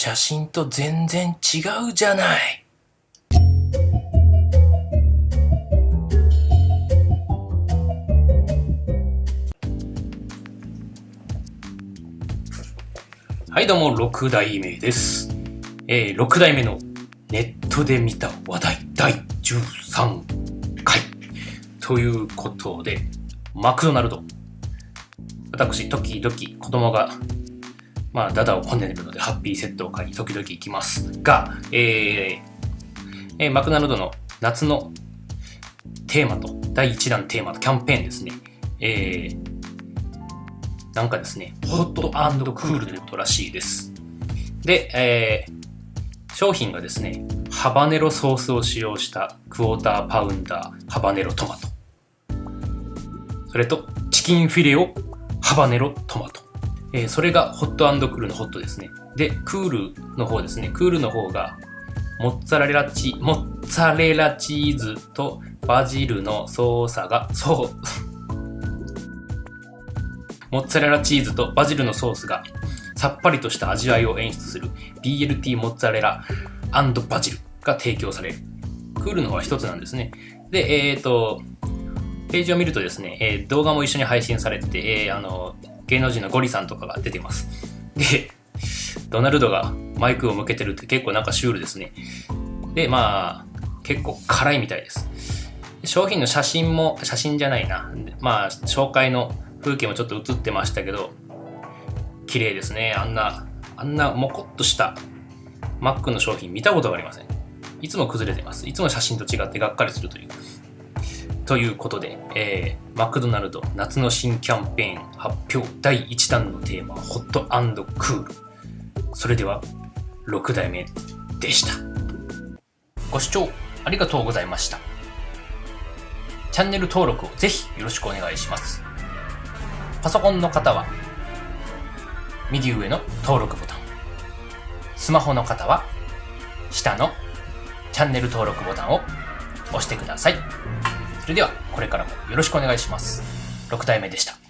写真と全然違うじゃない。はい、どうも、6代目です。えー、6代目のネットで見た話題第13回。ということで、マクドナルド。私、時々子供が、まあ、ダダをこねるので、ハッピーセットを買いに時々行きますが、えーえーマクドナルドの夏のテーマと、第1弾テーマとキャンペーンですね。えー、なんかですね、ホットクールということらしいです。で、えー商品がですね、ハバネロソースを使用したクォーターパウンダーハバネロトマト。それと、チキンフィレオハバネロトマト。えーそれがホットクールのホットですね。で、クールの方ですね。クールの方が、モッツァレラチ、モッツァレラチーズとバジルのソーサが、そう、モッツァレラチーズとバジルのソースがさっぱりとした味わいを演出する BLT モッツァレラバジルが提供される。クールの方は一つなんですね。で、えっ、と、ページを見るとですね、えー動画も一緒に配信されてて、えーあの、芸能人のゴリさんとかが出てます。で、ドナルドがマイクを向けてるって結構なんかシュールですね。で、まあ、結構辛いみたいです。商品の写真も、写真じゃないな。まあ、紹介の風景もちょっと映ってましたけど、綺麗ですね。あんな、あんなもこっとしたマックの商品見たことがありません。いつも崩れてます。いつも写真と違ってがっかりするという。ということで、えー、マクドナルド夏の新キャンペーン発表第1弾のテーマはホットクール。それでは、6代目でした。ご視聴ありがとうございました。チャンネル登録をぜひよろしくお願いします。パソコンの方は、右上の登録ボタン。スマホの方は、下のチャンネル登録ボタンを押してください。それでは、これからもよろしくお願いします。6体目でした。